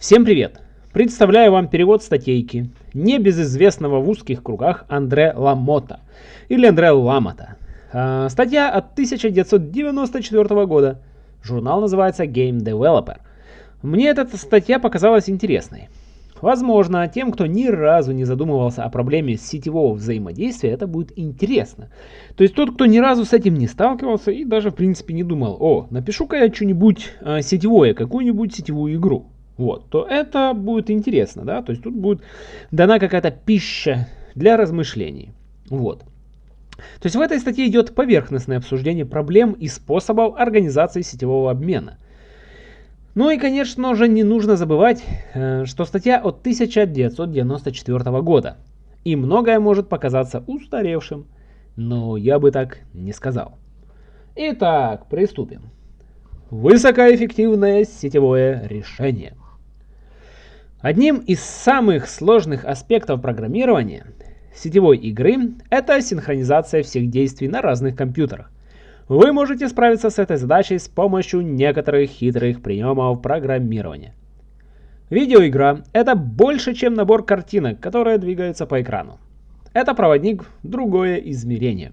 Всем привет! Представляю вам перевод статейки небезызвестного в узких кругах Андре Ламота или Андре Ламота. А, статья от 1994 года. Журнал называется Game Developer. Мне эта статья показалась интересной. Возможно, тем, кто ни разу не задумывался о проблеме сетевого взаимодействия, это будет интересно. То есть тот, кто ни разу с этим не сталкивался и даже в принципе не думал, о, напишу-ка я что-нибудь э, сетевое, какую-нибудь сетевую игру. Вот, то это будет интересно, да, то есть тут будет дана какая-то пища для размышлений. Вот. То есть в этой статье идет поверхностное обсуждение проблем и способов организации сетевого обмена – ну и, конечно же, не нужно забывать, э, что статья от 1994 года. И многое может показаться устаревшим, но я бы так не сказал. Итак, приступим. Высокоэффективное сетевое решение. Одним из самых сложных аспектов программирования сетевой игры это синхронизация всех действий на разных компьютерах. Вы можете справиться с этой задачей с помощью некоторых хитрых приемов программирования. Видеоигра – это больше, чем набор картинок, которые двигаются по экрану. Это проводник в другое измерение.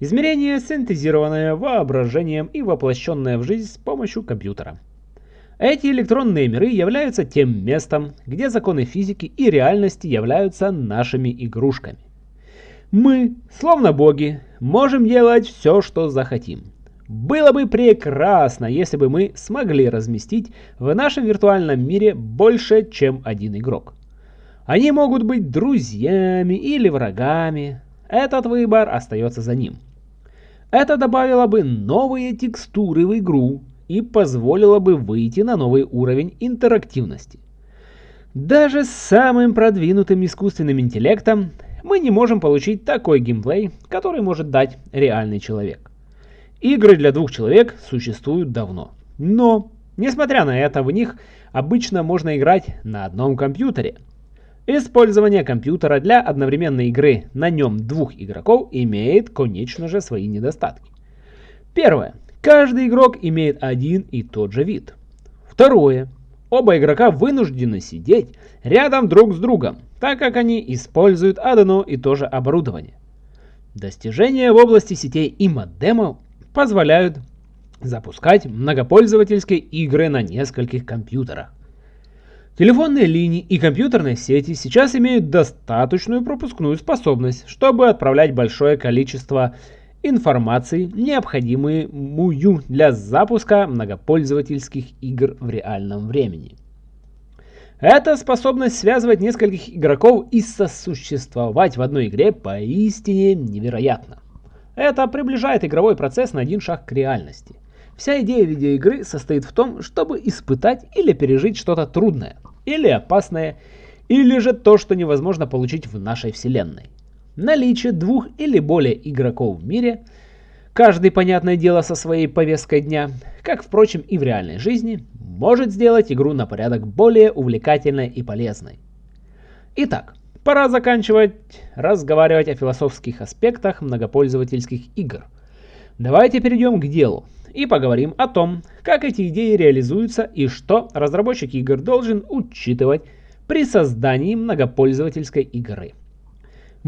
Измерение, синтезированное воображением и воплощенное в жизнь с помощью компьютера. Эти электронные миры являются тем местом, где законы физики и реальности являются нашими игрушками. Мы, словно боги, можем делать все, что захотим. Было бы прекрасно, если бы мы смогли разместить в нашем виртуальном мире больше, чем один игрок. Они могут быть друзьями или врагами. Этот выбор остается за ним. Это добавило бы новые текстуры в игру и позволило бы выйти на новый уровень интерактивности. Даже с самым продвинутым искусственным интеллектом мы не можем получить такой геймплей, который может дать реальный человек. Игры для двух человек существуют давно. Но, несмотря на это, в них обычно можно играть на одном компьютере. Использование компьютера для одновременной игры на нем двух игроков имеет, конечно же, свои недостатки. Первое. Каждый игрок имеет один и тот же вид. Второе. Оба игрока вынуждены сидеть рядом друг с другом, так как они используют одно и то же оборудование. Достижения в области сетей и модемов позволяют запускать многопользовательские игры на нескольких компьютерах. Телефонные линии и компьютерные сети сейчас имеют достаточную пропускную способность, чтобы отправлять большое количество информации, необходимую для запуска многопользовательских игр в реальном времени. Эта способность связывать нескольких игроков и сосуществовать в одной игре поистине невероятна. Это приближает игровой процесс на один шаг к реальности. Вся идея видеоигры состоит в том, чтобы испытать или пережить что-то трудное, или опасное, или же то, что невозможно получить в нашей вселенной. Наличие двух или более игроков в мире, каждый, понятное дело, со своей повесткой дня, как, впрочем, и в реальной жизни, может сделать игру на порядок более увлекательной и полезной. Итак, пора заканчивать разговаривать о философских аспектах многопользовательских игр. Давайте перейдем к делу и поговорим о том, как эти идеи реализуются и что разработчик игр должен учитывать при создании многопользовательской игры.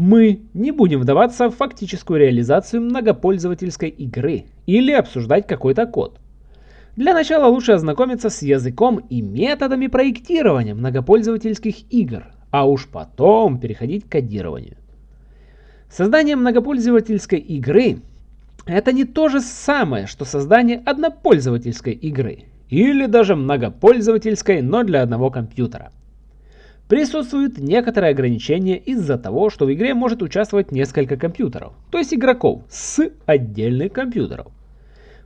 Мы не будем вдаваться в фактическую реализацию многопользовательской игры или обсуждать какой-то код. Для начала лучше ознакомиться с языком и методами проектирования многопользовательских игр, а уж потом переходить к кодированию. Создание многопользовательской игры – это не то же самое, что создание однопользовательской игры, или даже многопользовательской, но для одного компьютера. Присутствуют некоторые ограничения из-за того, что в игре может участвовать несколько компьютеров, то есть игроков с отдельных компьютеров.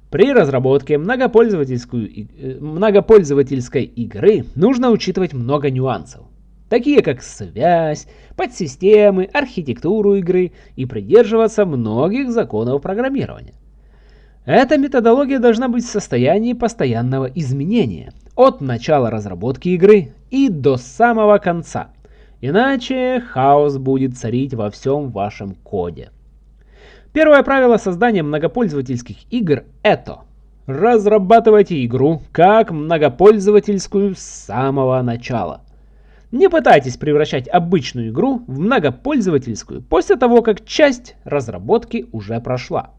При разработке э, многопользовательской игры нужно учитывать много нюансов, такие как связь, подсистемы, архитектуру игры и придерживаться многих законов программирования. Эта методология должна быть в состоянии постоянного изменения от начала разработки игры и до самого конца. Иначе хаос будет царить во всем вашем коде. Первое правило создания многопользовательских игр это Разрабатывайте игру как многопользовательскую с самого начала. Не пытайтесь превращать обычную игру в многопользовательскую после того, как часть разработки уже прошла.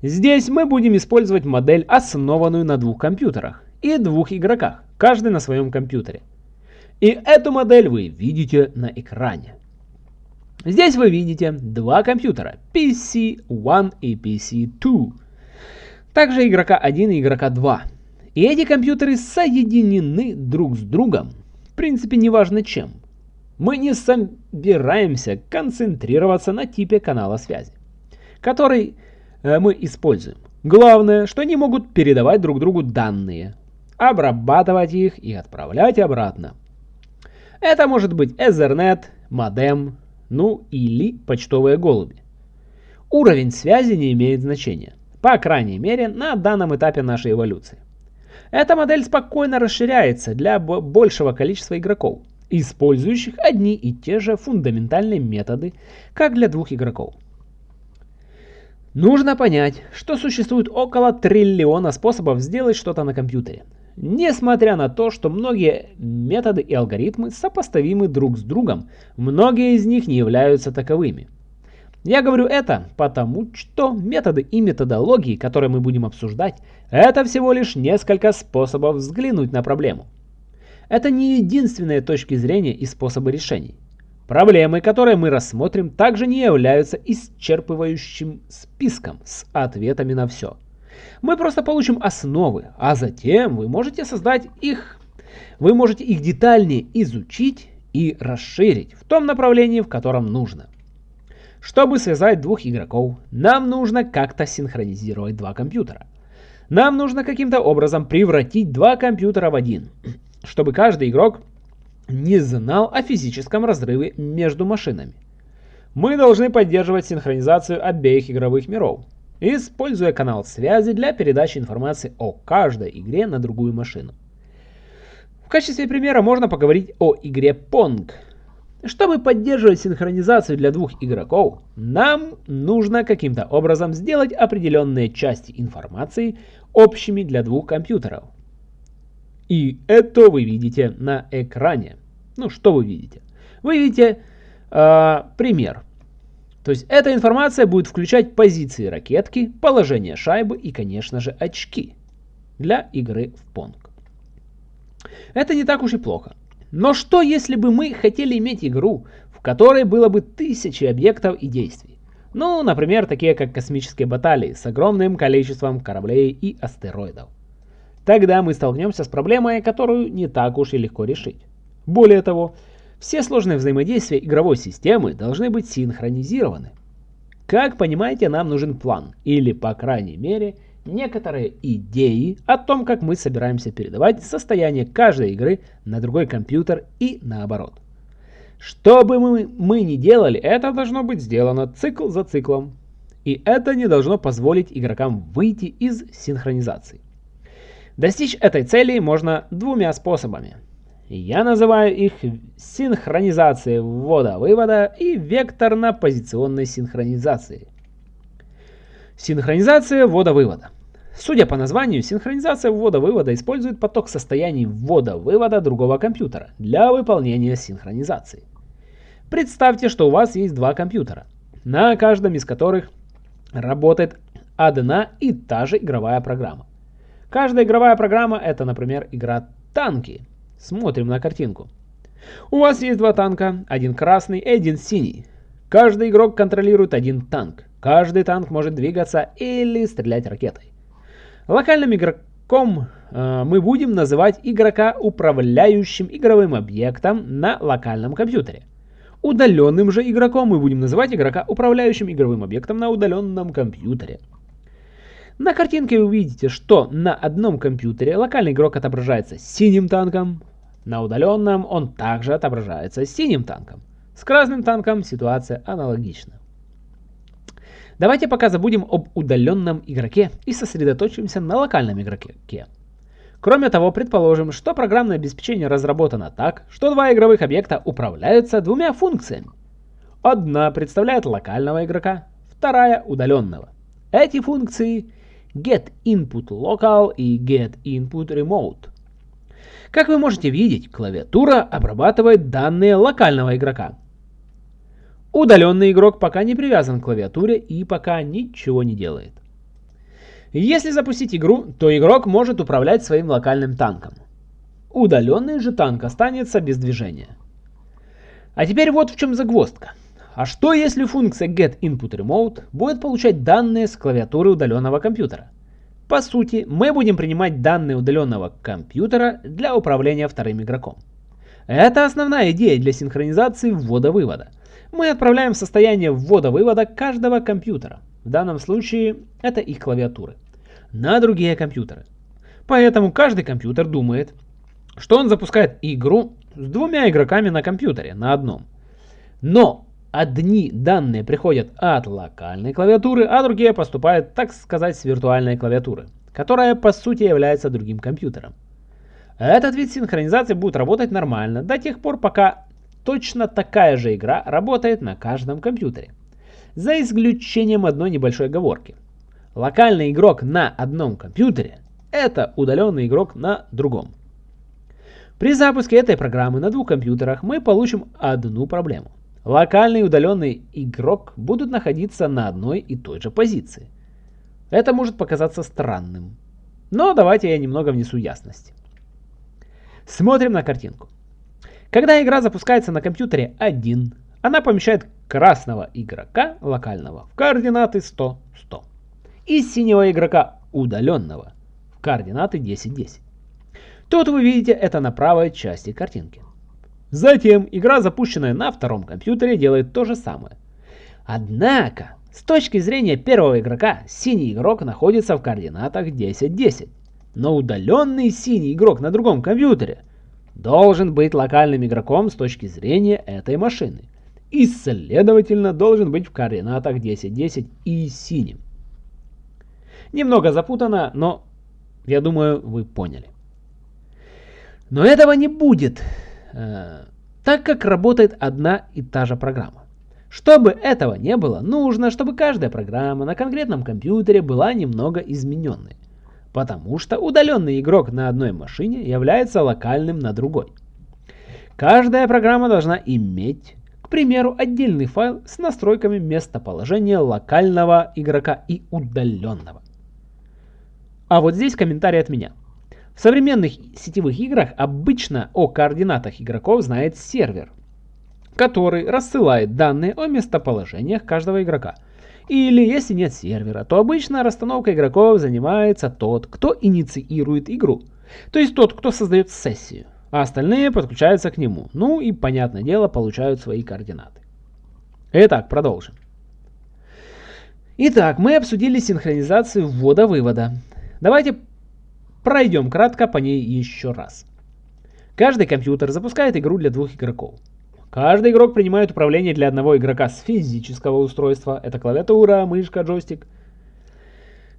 Здесь мы будем использовать модель, основанную на двух компьютерах и двух игроках, каждый на своем компьютере. И эту модель вы видите на экране. Здесь вы видите два компьютера PC-1 и PC-2. Также игрока 1 и игрока 2. И эти компьютеры соединены друг с другом. В принципе, неважно чем. Мы не собираемся концентрироваться на типе канала связи, который э, мы используем. Главное, что они могут передавать друг другу данные, обрабатывать их и отправлять обратно. Это может быть Ethernet, модем, ну или почтовые голуби. Уровень связи не имеет значения, по крайней мере на данном этапе нашей эволюции. Эта модель спокойно расширяется для большего количества игроков, использующих одни и те же фундаментальные методы, как для двух игроков. Нужно понять, что существует около триллиона способов сделать что-то на компьютере. Несмотря на то, что многие методы и алгоритмы сопоставимы друг с другом, многие из них не являются таковыми. Я говорю это потому, что методы и методологии, которые мы будем обсуждать, это всего лишь несколько способов взглянуть на проблему. Это не единственные точки зрения и способы решений. Проблемы, которые мы рассмотрим, также не являются исчерпывающим списком с ответами на все. Мы просто получим основы, а затем вы можете создать их, вы можете их детальнее изучить и расширить в том направлении, в котором нужно. Чтобы связать двух игроков, нам нужно как-то синхронизировать два компьютера. Нам нужно каким-то образом превратить два компьютера в один, чтобы каждый игрок не знал о физическом разрыве между машинами. Мы должны поддерживать синхронизацию обеих игровых миров, используя канал связи для передачи информации о каждой игре на другую машину. В качестве примера можно поговорить о игре Pong. Чтобы поддерживать синхронизацию для двух игроков, нам нужно каким-то образом сделать определенные части информации общими для двух компьютеров. И это вы видите на экране. Ну, что вы видите? Вы видите э, пример. То есть эта информация будет включать позиции ракетки, положение шайбы и, конечно же, очки для игры в Pong. Это не так уж и плохо. Но что если бы мы хотели иметь игру, в которой было бы тысячи объектов и действий? Ну, например, такие как космические баталии с огромным количеством кораблей и астероидов. Тогда мы столкнемся с проблемой, которую не так уж и легко решить. Более того, все сложные взаимодействия игровой системы должны быть синхронизированы. Как понимаете, нам нужен план, или по крайней мере, некоторые идеи о том, как мы собираемся передавать состояние каждой игры на другой компьютер и наоборот. Что бы мы, мы ни делали, это должно быть сделано цикл за циклом. И это не должно позволить игрокам выйти из синхронизации. Достичь этой цели можно двумя способами. Я называю их синхронизацией ввода-вывода и векторно-позиционной синхронизацией. Синхронизация ввода-вывода. Судя по названию, синхронизация ввода-вывода использует поток состояний ввода-вывода другого компьютера для выполнения синхронизации. Представьте, что у вас есть два компьютера, на каждом из которых работает одна и та же игровая программа. Каждая игровая программа это, например, игра «Танки», Смотрим на картинку. У вас есть два танка, один красный и один синий. Каждый игрок контролирует один танк. Каждый танк может двигаться или стрелять ракетой. Локальным игроком э, мы будем называть игрока управляющим игровым объектом на локальном компьютере. Удаленным же игроком мы будем называть игрока управляющим игровым объектом на удаленном компьютере. На картинке вы увидите, что на одном компьютере локальный игрок отображается синим танком, на удаленном он также отображается синим танком. С красным танком ситуация аналогична. Давайте пока забудем об удаленном игроке и сосредоточимся на локальном игроке. Кроме того, предположим, что программное обеспечение разработано так, что два игровых объекта управляются двумя функциями. Одна представляет локального игрока, вторая удаленного. Эти функции getInputLocal и getInputRemote. Как вы можете видеть, клавиатура обрабатывает данные локального игрока. Удаленный игрок пока не привязан к клавиатуре и пока ничего не делает. Если запустить игру, то игрок может управлять своим локальным танком. Удаленный же танк останется без движения. А теперь вот в чем загвоздка. А что если функция getInputRemote будет получать данные с клавиатуры удаленного компьютера? По сути, мы будем принимать данные удаленного компьютера для управления вторым игроком. Это основная идея для синхронизации ввода-вывода. Мы отправляем состояние ввода-вывода каждого компьютера, в данном случае это их клавиатуры, на другие компьютеры. Поэтому каждый компьютер думает, что он запускает игру с двумя игроками на компьютере, на одном. Но одни данные приходят от локальной клавиатуры, а другие поступают, так сказать, с виртуальной клавиатуры, которая по сути является другим компьютером. Этот вид синхронизации будет работать нормально до тех пор, пока точно такая же игра работает на каждом компьютере. За исключением одной небольшой оговорки. Локальный игрок на одном компьютере – это удаленный игрок на другом. При запуске этой программы на двух компьютерах мы получим одну проблему – локальный и удаленный игрок будут находиться на одной и той же позиции. Это может показаться странным. Но давайте я немного внесу ясности. Смотрим на картинку. Когда игра запускается на компьютере 1, она помещает красного игрока локального в координаты 100-100 и синего игрока удаленного в координаты 10-10. Тут вы видите это на правой части картинки. Затем игра, запущенная на втором компьютере, делает то же самое. Однако, с точки зрения первого игрока, синий игрок находится в координатах 10-10. Но удаленный синий игрок на другом компьютере должен быть локальным игроком с точки зрения этой машины. И, следовательно, должен быть в координатах 10-10 и синим. Немного запутано, но я думаю, вы поняли. Но этого не будет. Э, так как работает одна и та же программа. Чтобы этого не было, нужно, чтобы каждая программа на конкретном компьютере была немного измененной. Потому что удаленный игрок на одной машине является локальным на другой. Каждая программа должна иметь, к примеру, отдельный файл с настройками местоположения локального игрока и удаленного. А вот здесь комментарий от меня. В современных сетевых играх обычно о координатах игроков знает сервер, который рассылает данные о местоположениях каждого игрока. Или если нет сервера, то обычно расстановкой игроков занимается тот, кто инициирует игру. То есть тот, кто создает сессию, а остальные подключаются к нему. Ну и, понятное дело, получают свои координаты. Итак, продолжим. Итак, мы обсудили синхронизацию ввода-вывода. Давайте Пройдем кратко по ней еще раз. Каждый компьютер запускает игру для двух игроков. Каждый игрок принимает управление для одного игрока с физического устройства, это клавиатура, мышка, джойстик.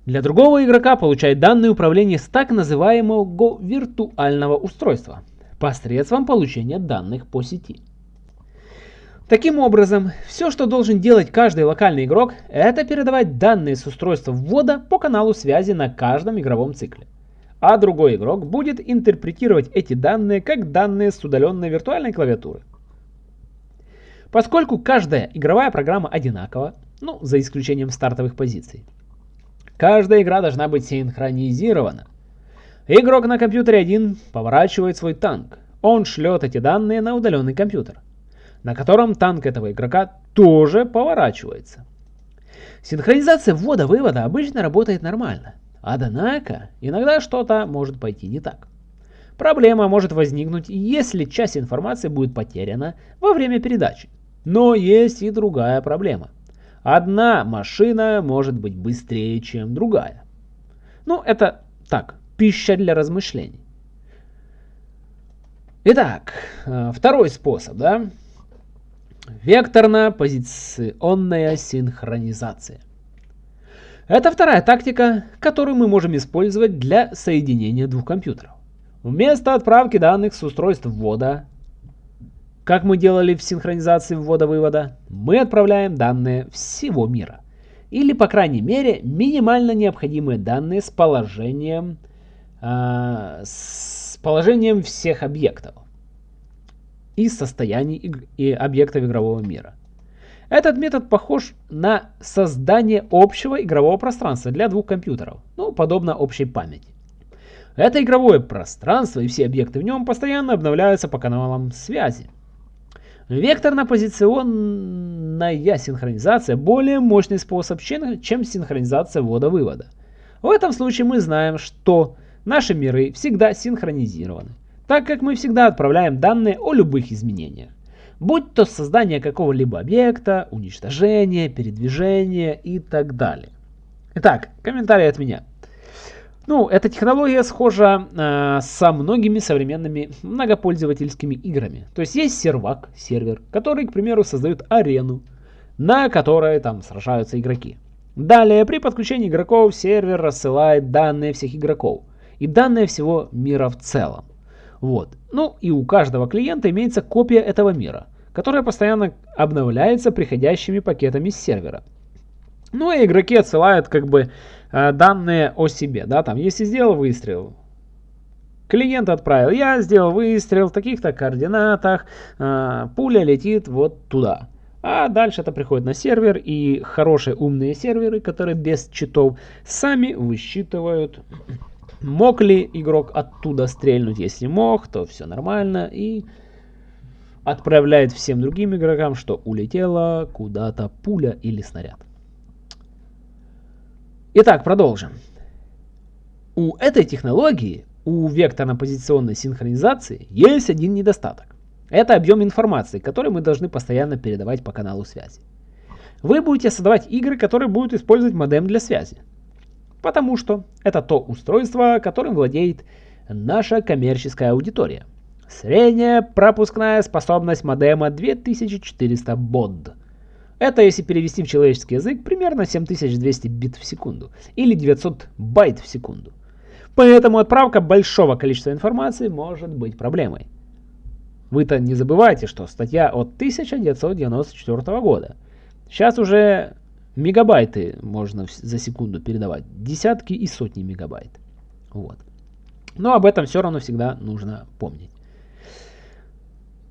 Для другого игрока получает данные управления с так называемого виртуального устройства, посредством получения данных по сети. Таким образом, все, что должен делать каждый локальный игрок, это передавать данные с устройства ввода по каналу связи на каждом игровом цикле а другой игрок будет интерпретировать эти данные как данные с удаленной виртуальной клавиатуры. Поскольку каждая игровая программа одинакова, ну, за исключением стартовых позиций, каждая игра должна быть синхронизирована. Игрок на компьютере 1 поворачивает свой танк. Он шлет эти данные на удаленный компьютер, на котором танк этого игрока тоже поворачивается. Синхронизация ввода-вывода обычно работает нормально. Однако, иногда что-то может пойти не так. Проблема может возникнуть, если часть информации будет потеряна во время передачи. Но есть и другая проблема. Одна машина может быть быстрее, чем другая. Ну, это так, пища для размышлений. Итак, э, второй способ, да? Векторно-позиционная синхронизация. Это вторая тактика, которую мы можем использовать для соединения двух компьютеров. Вместо отправки данных с устройств ввода, как мы делали в синхронизации ввода-вывода, мы отправляем данные всего мира. или, по крайней мере, минимально необходимые данные с положением, э, с положением всех объектов и состояний и объектов игрового мира. Этот метод похож на создание общего игрового пространства для двух компьютеров, ну, подобно общей памяти. Это игровое пространство и все объекты в нем постоянно обновляются по каналам связи. Векторно-позиционная синхронизация более мощный способ, чем синхронизация ввода-вывода. В этом случае мы знаем, что наши миры всегда синхронизированы, так как мы всегда отправляем данные о любых изменениях. Будь то создание какого-либо объекта, уничтожение, передвижение и так далее. Итак, комментарий от меня. Ну, эта технология схожа э, со многими современными многопользовательскими играми. То есть есть сервак, сервер, который, к примеру, создает арену, на которой там сражаются игроки. Далее, при подключении игроков сервер рассылает данные всех игроков и данные всего мира в целом. Вот. Ну и у каждого клиента имеется копия этого мира, которая постоянно обновляется приходящими пакетами с сервера. Ну и игроки отсылают как бы Э, данные о себе. Да, там, если сделал выстрел, клиент отправил, я сделал выстрел в таких-то координатах, э, пуля летит вот туда. А дальше это приходит на сервер, и хорошие умные серверы, которые без читов, сами высчитывают, мог ли игрок оттуда стрельнуть. Если мог, то все нормально, и отправляет всем другим игрокам, что улетела куда-то пуля или снаряд. Итак, продолжим. У этой технологии, у векторно-позиционной синхронизации, есть один недостаток. Это объем информации, который мы должны постоянно передавать по каналу связи. Вы будете создавать игры, которые будут использовать модем для связи. Потому что это то устройство, которым владеет наша коммерческая аудитория. Средняя пропускная способность модема 2400 бод. Это, если перевести в человеческий язык, примерно 7200 бит в секунду или 900 байт в секунду. Поэтому отправка большого количества информации может быть проблемой. Вы-то не забывайте, что статья от 1994 года. Сейчас уже мегабайты можно за секунду передавать. Десятки и сотни мегабайт. Вот. Но об этом все равно всегда нужно помнить.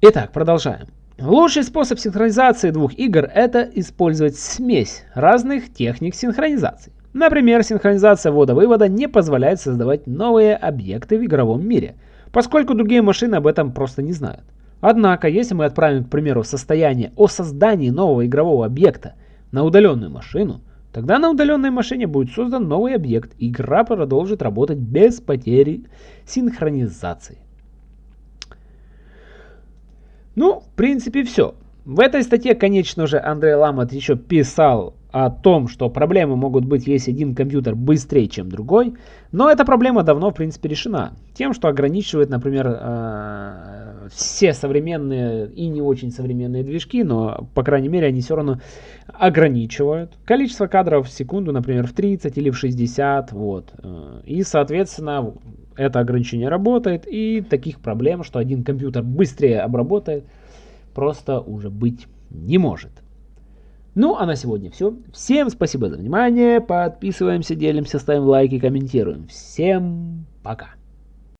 Итак, продолжаем. Лучший способ синхронизации двух игр – это использовать смесь разных техник синхронизации. Например, синхронизация ввода-вывода не позволяет создавать новые объекты в игровом мире, поскольку другие машины об этом просто не знают. Однако, если мы отправим, к примеру, состояние о создании нового игрового объекта на удаленную машину, тогда на удаленной машине будет создан новый объект, и игра продолжит работать без потери синхронизации. Ну, в принципе, все. В этой статье, конечно же, Андрей Ламот еще писал о том, что проблемы могут быть, если один компьютер быстрее, чем другой. Но эта проблема давно, в принципе, решена. Тем, что ограничивает, например, э, все современные и не очень современные движки, но, по крайней мере, они все равно ограничивают. Количество кадров в секунду, например, в 30 или в 60. Вот. Э, и, соответственно, это ограничение работает, и таких проблем, что один компьютер быстрее обработает, просто уже быть не может. Ну, а на сегодня все. Всем спасибо за внимание. Подписываемся, делимся, ставим лайки, комментируем. Всем пока.